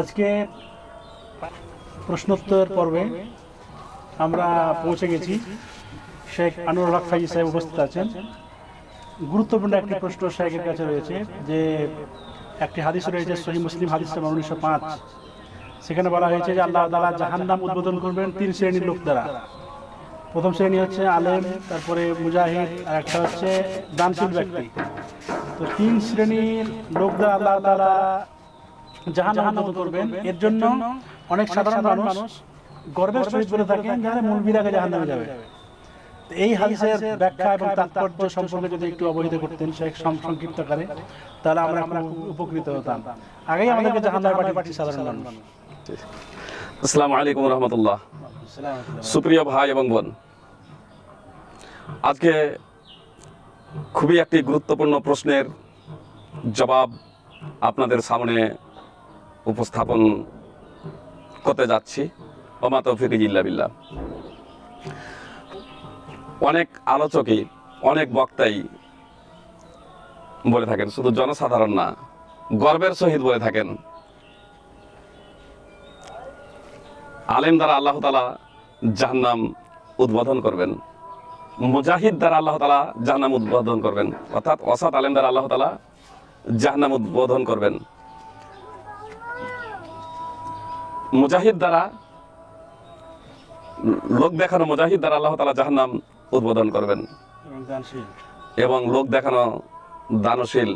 আজকে প্রশ্নোত্তর পর্বে আমরা পৌঁছে গেছি। শেখ আনোয়ার হক ফাইজি সাহেব উপস্থিত আছেন। গুরুত্বপূর্ণ একটি প্রশ্ন শেখের কাছে রয়েছে যে একটি হাদিস রয়েছে সহি মুসলিম হাদিস উনিশশো পাঁচ। সেখানে বলা হয়েছে যে আল্লাহ তালা জাহান্নাম উদ্বোধন করবেন তিন শ্রেণির লোক দ্বারা। প্রথম শ্রেণি হচ্ছে আলেম, তারপরে মুজাহিদ, আর একটা হচ্ছে দানশীল ব্যক্তি। তো তিন শ্রেণির লোক দ্বারা আল্লাহ তালা জাহান উদ্বোধন করবেন। এর জন্য অনেক সাধারণ মানুষ গর্বের সহিত বলে থাকেন যারা মূলবির আগে জাহান নামে যাবে এই হাদিসের ব্যাখ্যা এবং তাৎপর্য সম্পর্কে যদি একটু অবহিত করতেন সে সংক্ষিপ্ত করে তাহলে আমরা উপকৃত হতাম। আগেই আমাদেরকে জাহান নামে পাঠিয়ে পাঠিয়ে সাধারণ মানুষ। আসসালামু আলাইকুম রহমতুল্লাহ। সুপ্রিয় ভাই এবং বোন, আজকে খুবই একটি গুরুত্বপূর্ণ প্রশ্নের জবাব আপনাদের সামনে উপস্থাপন করতে যাচ্ছি। ওমা তৌফিক ইল্লা বিল্লাহ। অনেক আলোচকই, অনেক বক্তাই বলে থাকেন, শুধু জনসাধারণ না, গর্বের সহিত বলে থাকেন। আলেম দ্বারা আল্লাহ তালা জাহান্নাম উদ্বোধন করবেন। মুজাহিদ দ্বারা আল্লাহ তালা জাহান্নাম উদ্বোধন করবেন। অর্থাৎ অসাদ আলেম দ্বারা আল্লাহ তালা জাহান্নাম উদ্বোধন করবেন। মুজাহিদ দ্বারা লোক দেখানো মুজাহিদ দ্বারা আল্লাহ তালা জাহান্নাম উদ্বোধন করবেন। এবং লোক দেখানো দানশীল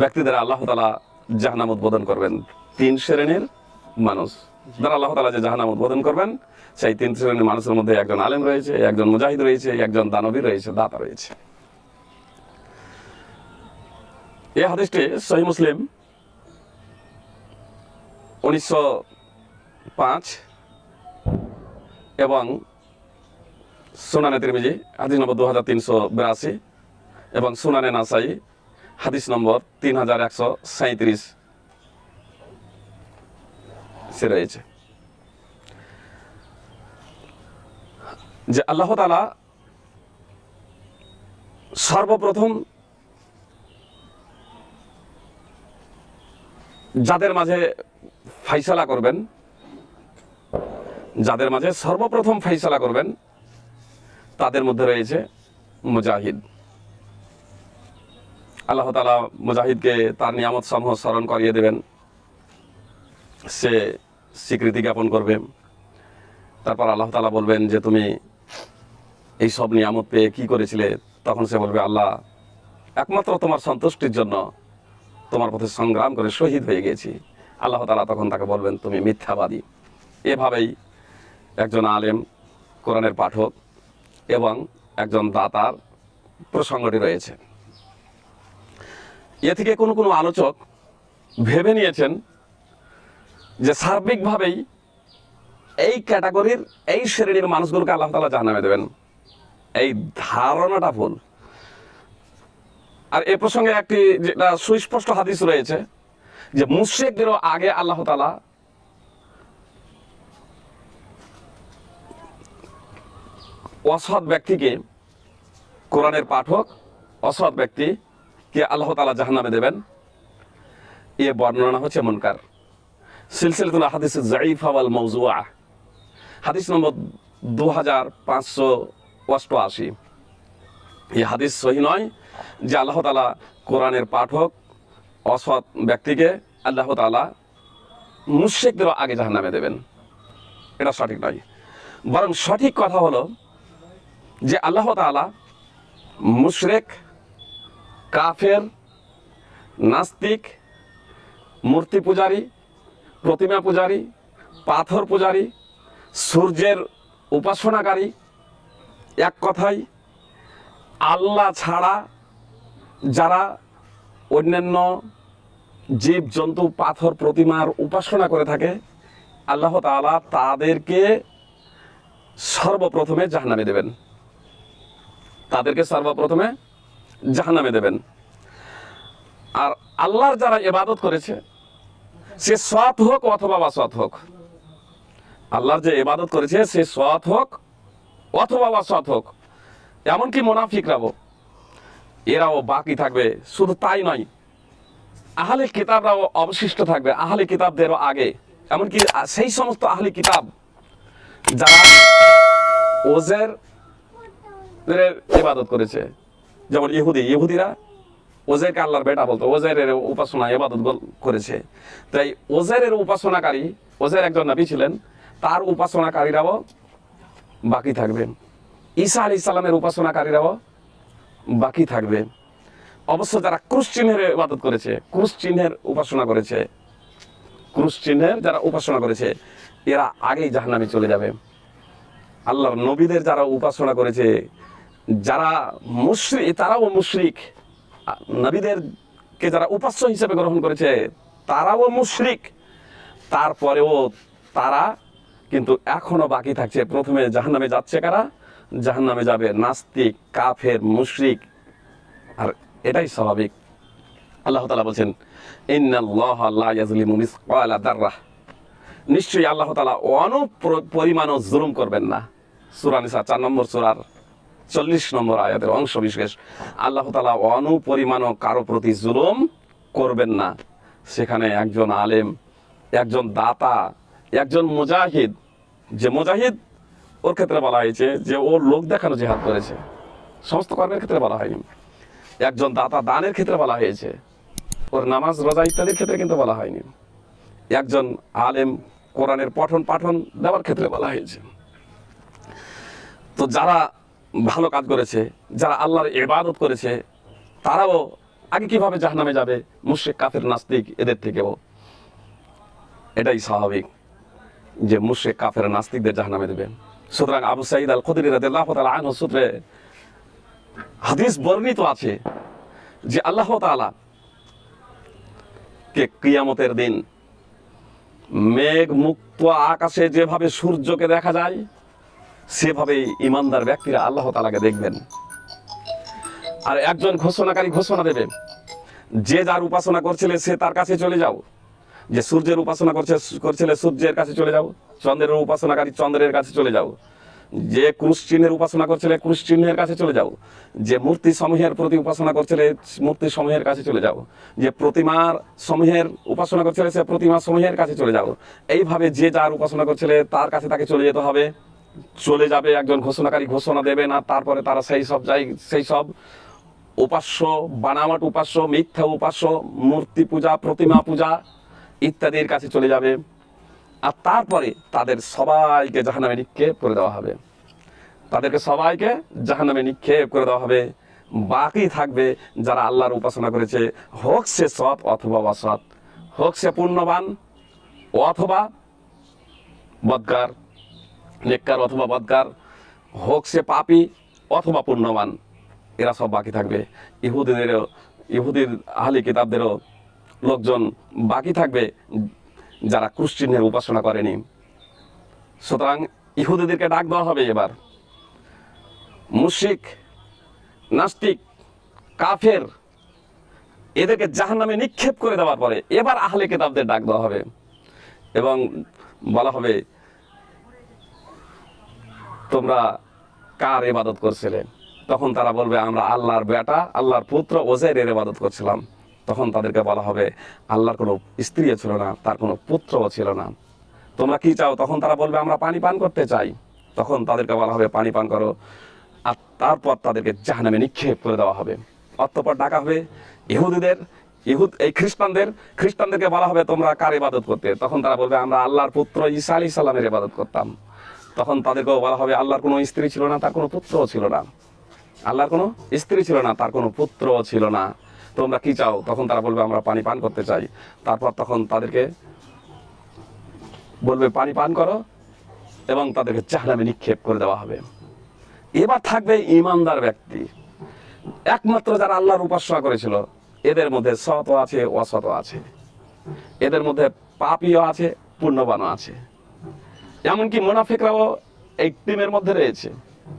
ব্যক্তিদের আল্লাহ তালা জাহান্নাম উদ্বোধন করবেন। তিন শ্রেণির মানুষ। যারা আল্লাহ তালা যে জাহানাম উদ্বোধন করবেন, সেই তিন শ্রেণির মানুষের মধ্যে একজন আলেম রয়েছে, একজন মুজাহিদ রয়েছে, একজন দানবী রয়েছে, দাতা রয়েছে। হাদিসটি সহি মুসলিম উনিশশো পাঁচ এবং সুনানে তিরমিজি, হাদিস নম্বর দু হাজার তিনশো বিরাশি এবং সুনানে নাসাই, হাদিস নম্বর তিন হাজার একশো সাঁত্রিশ সে রয়েছে। যে আল্লাহ তালা সর্বপ্রথম যাদের মাঝে ফাইসালা করবেন, যাদের মাঝে সর্বপ্রথম ফাইসালা করবেন, তাদের মধ্যে রয়েছে মুজাহিদ। আল্লাহ তালা মুজাহিদকে তার নিয়ামত সমূহ স্মরণ করিয়ে দেবেন। সে স্বীকৃতি জ্ঞাপন করবে। তারপর আল্লাহ তালা বলবেন যে, তুমি এই সব নিয়ামত পেয়ে কি করেছিলে? তখন সে বলবে, আল্লাহ, একমাত্র তোমার সন্তুষ্টির জন্য তোমার পথে সংগ্রাম করে শহীদ হয়ে গেছি। আল্লাহ তালা তখন তাকে বলবেন, তুমি মিথ্যাবাদী। এভাবেই একজন আলেম, কোরআনের পাঠক এবং একজন দাতার প্রসঙ্গটি রয়েছে। এ থেকে কোনো কোনো আলোচক ভেবে নিয়েছেন যে সার্বিকভাবেই এই ক্যাটাগরির এই শ্রেণির মানুষগুলোকে আল্লাহ তালা জানামে দেবেন। এই ধারণাটা ভুল। আর এ প্রসঙ্গে একটি যেটা সুস্পষ্ট হাদিস রয়েছে যে মুশ্রিকদেরও আগে আল্লাহ তালা অসৎ ব্যক্তিকে কোরআনের পাঠক, অসৎ ব্যক্তি কে আল্লাহ তালা জাহান্নামে দেবেন। এ বর্ণনা হচ্ছে মনকার। সিলসিলাতুল হাদিস জাইফা ওয়াল মৌজুয়া হাদিস নম্বর দু হাজার পাঁচশো অষ্টআশি। এই হাদিস সহি নয় যে আল্লাহ তালা কোরআনের পাঠক, অসৎ ব্যক্তিকে আল্লাহ তালা মুশ্রিকদেরও আগে জাহান্নামে দেবেন। এটা সঠিক নয়। বরং সঠিক কথা হলো যে আল্লাহ তালা মুশরেক, কাফের, নাস্তিক, মূর্তি পূজারী প্রতিমা পূজারী, পাথর পূজারী, সূর্যের উপাসনাকারী। এক কথায়, আল্লাহ ছাড়া যারা অন্যান্য জীব জন্তু পাথর, প্রতিমার উপাসনা করে থাকে, আল্লাহ তাআলা তাদেরকে সর্বপ্রথমে জাহান্নামে দেবেন। তাদেরকে সর্বপ্রথমে জাহান্নামে দেবেন। আর আল্লাহর যারা এবাদত করেছে সে সৎ হোক অথবা অসৎ হোক। আল্লাহর যে ইবাদত করেছে, সে সৎ হোক অথবা অসৎ হোক। এমনকি মোনাফিকরাও এরাও বাকি থাকবে, শুধু তাই নয়, আহলে কিতাবরাও অবশিষ্ট থাকবে, আহলে কিতাবদেরও আগে। এমনকি সেই সমস্ত আহলে কিতাব, যারা ওজের এর ইবাদত করেছে, যেমন ইহুদি, ইহুদিরা ওজেরকে আল্লাহর বেটা বলতো ওজেরের উপাসনা ইবাদত গল- করেছে। তাই ওজেরের উপাসনাকারী ওজের একজন নবী ছিলেন, তার উপাসনাকারীরাও বাকি থাকবে ঈসা আলী ইসলামের উপাসনাকারীরাও বাকি থাকবে অবশ্য যারা ক্রুশ চিহ্নের ইবাদত করেছে, ক্রুশ চিহ্নের উপাসনা করেছে, ক্রুশ চিহ্নের যারা উপাসনা করেছে, এরা আগেই জাহান্নামে চলে যাবে। আল্লাহর নবীদের যারা উপাসনা করেছে, যারা মুশরিক, তারাও মুশরিক। নবীদেরকে যারা উপাস্য হিসেবে গ্রহণ করেছে, তারাও মুশরিক। তারপরেও তারা কিন্তু এখনও বাকি থাকছে। প্রথমে জাহান্নামে যাচ্ছে কারা? জাহান্নামে যাবে নাস্তিক, কাফের, মুশরিক। আর এটাই স্বাভাবিক। আল্লাহ তালা বলছেন নিশ্চয়ই আল্লাহ তালা অনুপরিমাণও জুলুম করবেন না। সুরা নিসা চার নম্বর সুরার চল্লিশ নম্বর আয়াতের অংশ বিশেষ। আল্লাহ তালা অনুপরিমাণও কারও প্রতি জুলুম করবেন না। সেখানে একজন আলেম, একজন দাতা, একজন মুজাহিদ, যে মুজাহিদ ওর ক্ষেত্রে বলা হয়েছে যে ও লোক দেখানো জেহাদ করেছে। সমস্ত কর্মের ক্ষেত্রে বলা হয়নি। একজন দাতা দানের ক্ষেত্রে বলা হয়েছে। ওর নামাজ, রোজা ইত্যাদির ক্ষেত্রে কিন্তু বলা হয়নি। একজন আলেম কোরআনের পঠন পাঠন দেওয়ার ক্ষেত্রে বলা হয়েছে। তো যারা ভালো কাজ করেছে, যারা আল্লাহর ইবাদত করেছে, তারাও আগে কীভাবে জাহান্নামে যাবে? মুশরিক, কাফের, নাস্তিক, এদের থেকেও। এটাই স্বাভাবিক যে মুশরিক, কাফের, নাস্তিকদের জাহান্নামে দেবে। সুতরাং আবু সাইদ আল খুদরি তাআলা সূত্রে হাদিস বর্ণিত আছে যে আল্লাহ তাআলা কে কিয়ামতের দিন মেঘ মুক্ত আকাশে যেভাবে সূর্যকে দেখা যায় সেভাবে ইমানদার ব্যক্তিরা আল্লাহ তালাকে দেখবেন। আর একজন ঘোষণাকারী ঘোষণা দেবে, যে যার উপাসনা করছিলে সে তার কাছে চলে যাও। যে সূর্যের উপাসনা করছে, করছিলে সূর্যের কাছে চলে যাও, চন্দ্রের উপাসনাকারী চন্দ্রের কাছে চলে যাও। যে ক্রুশ চিহ্নের উপাসনা করছিলে ক্রুশ চিহ্নের কাছে চলে যাও। যে মূর্তি সমূহের প্রতি উপাসনা করছিলে মূর্তি সমূহের কাছে চলে যাও। যে প্রতিমার সমূহের উপাসনা করছিলে সে প্রতিমা সমূহের কাছে চলে যাও। এইভাবে যে যার উপাসনা করছিলে তার কাছে তাকে চলে যেতে হবে। চলে যাবে, একজন ঘোষণাকারী ঘোষণা দেবে না, তারপরে তারা সেই সব যাই, সেই সব উপাস্য বানাওয়াট উপাস্য, মিথ্যা উপাস্য, মূর্তি পূজা, প্রতিমা পূজা ইত্যাদির কাছে চলে যাবে। আর তারপরে তাদের সবাইকে জাহান্নামে নিক্ষেপ করে দেওয়া হবে। তাদেরকে সবাইকে জাহান্নামে নিক্ষেপ করে দেওয়া হবে। বাকি থাকবে যারা আল্লাহর উপাসনা করেছে, হোক সে সৎ অথবা অসৎ, হোক সে পুণ্যবান অথবা বদকার নেককার অথবা বদকার, হোক সে পাপি অথবা পুণ্যবান, এরা সব বাকি থাকবে। ইহুদিদেরও, ইহুদির আহলি কিতাবদেরও লোকজন বাকি থাকবে যারা ক্রুশ্চিহ্নের উপাসনা করেনি। সুতরাং ইহুদিদেরকে ডাক দেওয়া হবে এবার। মুশিক নাস্তিক, কাফের, এদেরকে জাহান্নামে নিক্ষেপ করে দেওয়ার পরে এবার আহলে কেতাবদের ডাক দেওয়া হবে। এবং বলা হবে তোমরা কার ইবাদত করছিলে? তখন তারা বলবে, আমরা আল্লাহর বেটা, আল্লাহর পুত্র ওজেরের ইবাদত করছিলাম। তখন তাদেরকে বলা হবে, আল্লাহর কোনো স্ত্রীও ছিল না, তার কোনো পুত্রও ছিল না। তোমরা কি চাও? তখন তারা বলবে, আমরা পানি পান করতে চাই। তখন তাদেরকে বলা হবে, পানি পান করো। আর তারপর তাদেরকে জাহানামে নিক্ষেপ করে দেওয়া হবে। অতঃপর ডাকা হবে ইহুদিদের, ইহুদ এই খ্রিস্টানদের। খ্রিস্টানদেরকে বলা হবে, তোমরা কার ইবাদত করতে? তখন তারা বলবে, আমরা আল্লাহর পুত্র ঈসা আলী সাল্লামের ইবাদত করতাম। তখন তাদেরকেও বলা হবে, আল্লাহর কোনো স্ত্রী ছিল না, তার কোনো পুত্রও ছিল না। আল্লাহর কোনো স্ত্রী ছিল না, তার কোনো পুত্রও ছিল না। তোমরা কি চাও? তখন তারা বলবে, আমরা পানি পান করতে চাই। তারপর তখন তাদেরকে বলবে, পানি পান করো এবং তাদেরকে জাহান্নামে নিক্ষেপ করে দেওয়া হবে। এবার থাকবে ইমানদার ব্যক্তি। একমাত্র যারা আল্লাহর উপাসনা করেছিল, এদের মধ্যে সৎ আছে অসৎ আছে। এদের মধ্যে পাপিও আছে, পুণ্যবানও আছে। এমনকি মোনাফিকরাও এই টিমের মধ্যে রয়েছে।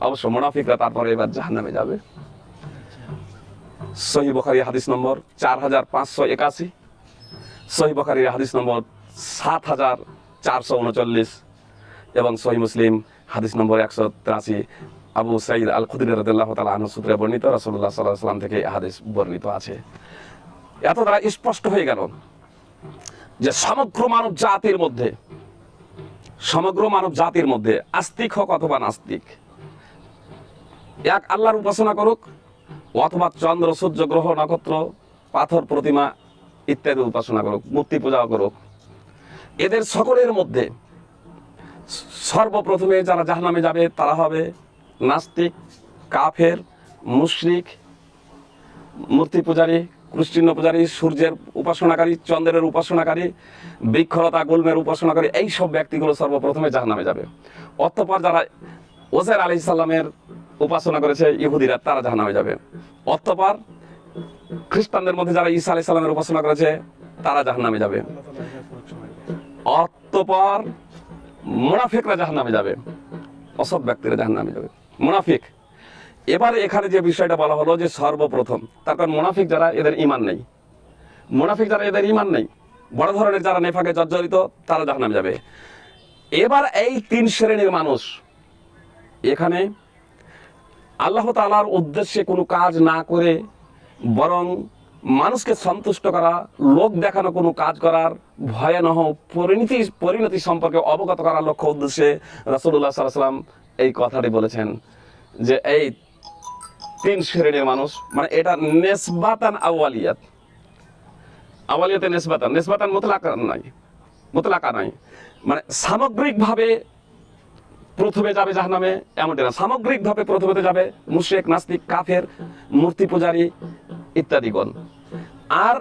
অবশ্য মোনাফিকরা তারপরে এবার জাহান্নামে যাবে। সহি বখারি হাদিস নম্বর চার হাজার পাঁচশো একাশি। সহি বখারির হাদিস নম্বর সাত হাজার চারশো উনচল্লিশ। এবং সহি মুসলিম হাদিস নম্বর একশো তিরাশি। আবু সাইদ আল খুদির রদুল্লাহ তালা সূত্রে বর্ণিত রসুল্লাহ সাল্লাহ সাল্লাম থেকে হাদিস বর্ণিত আছে। এত দ্বারা স্পষ্ট হয়ে গেল যে সমগ্র মানব জাতির মধ্যে সমগ্র মানব জাতির মধ্যে আস্তিক হোক অথবা নাস্তিক। এক আল্লাহর উপাসনা করুক, অথবা চন্দ্র, সূর্য, গ্রহ, নক্ষত্র, পাথর, প্রতিমা ইত্যাদি উপাসনা করুক, মূর্তি পূজা করুক। এদের সকলের মধ্যে সর্বপ্রথমে যারা জাহান্নামে যাবে, তারা হবে নাস্তিক, কাফের, মুশরিক, মূর্তি পূজারী কৃষ্ণ পূজারী সূর্যের উপাসনাকারী, চন্দ্রের উপাসনাকারী, বৃক্ষলতা, গুলমের উপাসনাকারী, এই সব ব্যক্তিগুলো সর্বপ্রথমে জাহান্নামে যাবে। অতঃপর যারা ওসের আলি সাল্লামের উপাসনা করেছে, ইহুদিরা, তারা জাহান্নামে যাবে। অতঃপর খ্রিস্টানদের মধ্যে যারা ঈসা আলি সাল্লামের উপাসনা করেছে, তারা জাহান্নামে যাবে। অতঃপর মুনাফিকরা জাহান্নামে যাবে। অসৎ ব্যক্তিরা জাহান্নামে যাবে। মুনাফিক এবারে এখানে যে বিষয়টা বলা হলো যে সর্বপ্রথম কারণ মুনাফিক যারা, এদের ইমান নেই। মুনাফিক যারা, এদের ইমান নেই। বড় ধরনের যারা নেফাকে জর্জরিত, তারা জাহান্নামে যাবে। এবার এই তিন শ্রেণির মানুষ, এখানে আল্লাহ তালার উদ্দেশ্যে কোনো কাজ না করে বরং মানুষকে সন্তুষ্ট করা, লোক দেখানো কোনো কাজ করার ভয়ানহ পরিণতি পরিণতি সম্পর্কে অবগত করার লক্ষ্য উদ্দেশ্যে রাসুল্লাহ সাল্লাম এই কথাটি বলেছেন যে এই তিন শ্রেণির মানুষ মানে এটা নেসবাতান আওয়ালিয়াত আওয়ালিয়াতে নেসবাতান নেসবাতান মোতলাকা নাই মোতলাকা নাই। মানে সামগ্রিকভাবে প্রথমে যাবে জাহান্নামে, এমনটি না। সামগ্রিকভাবে প্রথমে তো যাবে মুশেক নাস্তিক, কাফের, মূর্তি পূজারী ইত্যাদিগণ। আর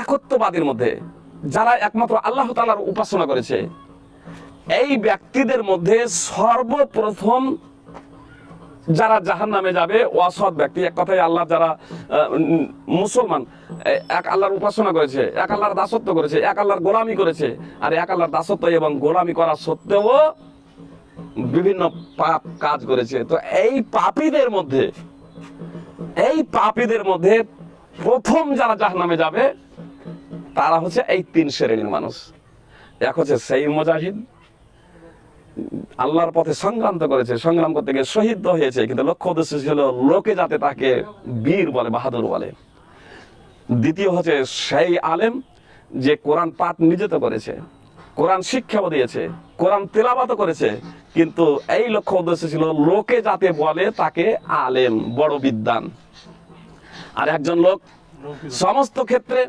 একত্ববাদের মধ্যে যারা একমাত্র আল্লাহ তালার উপাসনা করেছে, এই ব্যক্তিদের মধ্যে সর্বপ্রথম যারা জাহান নামে যাবে অসৎ ব্যক্তি। এক কথায় আল্লাহ যারা মুসলমান এক আল্লাহর উপাসনা করেছে, এক আল্লাহর দাসত্ব করেছে, এক আল্লাহর গোলামি করেছে, আর এক আল্লাহর দাসত্ব এবং গোলামি করা সত্ত্বেও বিভিন্ন পাপ কাজ করেছে। তো এই পাপীদের মধ্যে, এই পাপীদের মধ্যে প্রথম যারা জাহান্নামে যাবে, তারা হচ্ছে এই তিন শ্রেণির মানুষ। এক হচ্ছে সেই মুজাহিদ আল্লাহর পথে সংগ্রাম তো করেছে, সংগ্রাম করতে গিয়ে শহীদ হয়েছে, কিন্তু লক্ষ্য উদ্দেশ্য ছিল লোকে যাতে তাকে বীর বলে, বাহাদুর বলে। দ্বিতীয় হচ্ছে সেই আলেম যে কোরআন পাঠ নিজে করেছে, কোরআন শিক্ষাও দিয়েছে, কোরআন তেলাবাত করেছে, কিন্তু এই লক্ষ্য উদ্দেশ্য ছিল লোকে যাতে বলে তাকে আলেম, বড় বিদ্বান। আর একজন লোক সমস্ত ক্ষেত্রে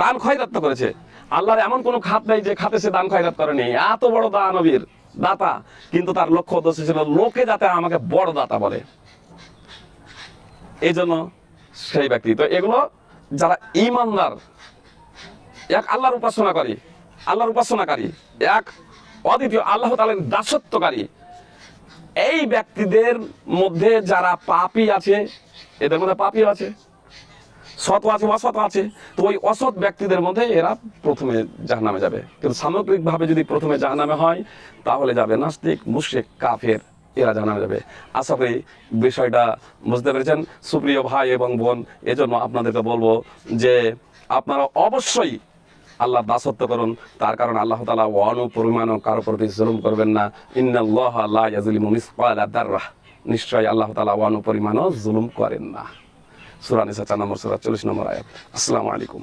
দান খয়রাত করেছে। আল্লাহর এমন কোনো খাত নেই যে খাতে সে দান খয়রাত করেনি। এত বড় দানবীর। দাতা। কিন্তু তার লক্ষ্য উদ্দেশ্য ছিল লোকে যাতে আমাকে বড় দাতা বলে। এই জন্য সেই ব্যক্তি। তো এগুলো যারা ইমানদার, এক আল্লাহর উপাসনা করে আল্লাহর উপাসনাকারী, এক অদ্বিতীয় আল্লাহ তালের দাসত্বকারী, এই ব্যক্তিদের মধ্যে যারা পাপী আছে, এদের মধ্যে পাপী আছে। সৎ আছে অসৎ আছে, তো ওই অসৎ ব্যক্তিদের মধ্যে এরা প্রথমে জাহান্নামে যাবে। কিন্তু সামগ্রিকভাবে যদি প্রথমে জাহান্নামে হয়, তাহলে যাবে নাস্তিক, মুশরিক, কাফের, এরা জাহান্নামে যাবে। আশা করি বিষয়টা বুঝতে পেরেছেন। সুপ্রিয় ভাই এবং বোন, এজন্য আপনাদেরকে বলব যে আপনারা অবশ্যই আল্লাহ দাসত্ব করুন। তার কারণ আল্লাহ তালা অনুপরিমাণ কারও প্রতি জুলুম করবেন না। ইন্নাল্লাহ লা ইয়াজলিমু মিসকালা দাররাহ। নিশ্চয়ই আল্লাহ তালা অনুপরিমাণও জুলুম করেন না। সুরা নিসা চার নম্বর সুরা চল্লিশ নম্বর আয়াত আসসালামু আলাইকুম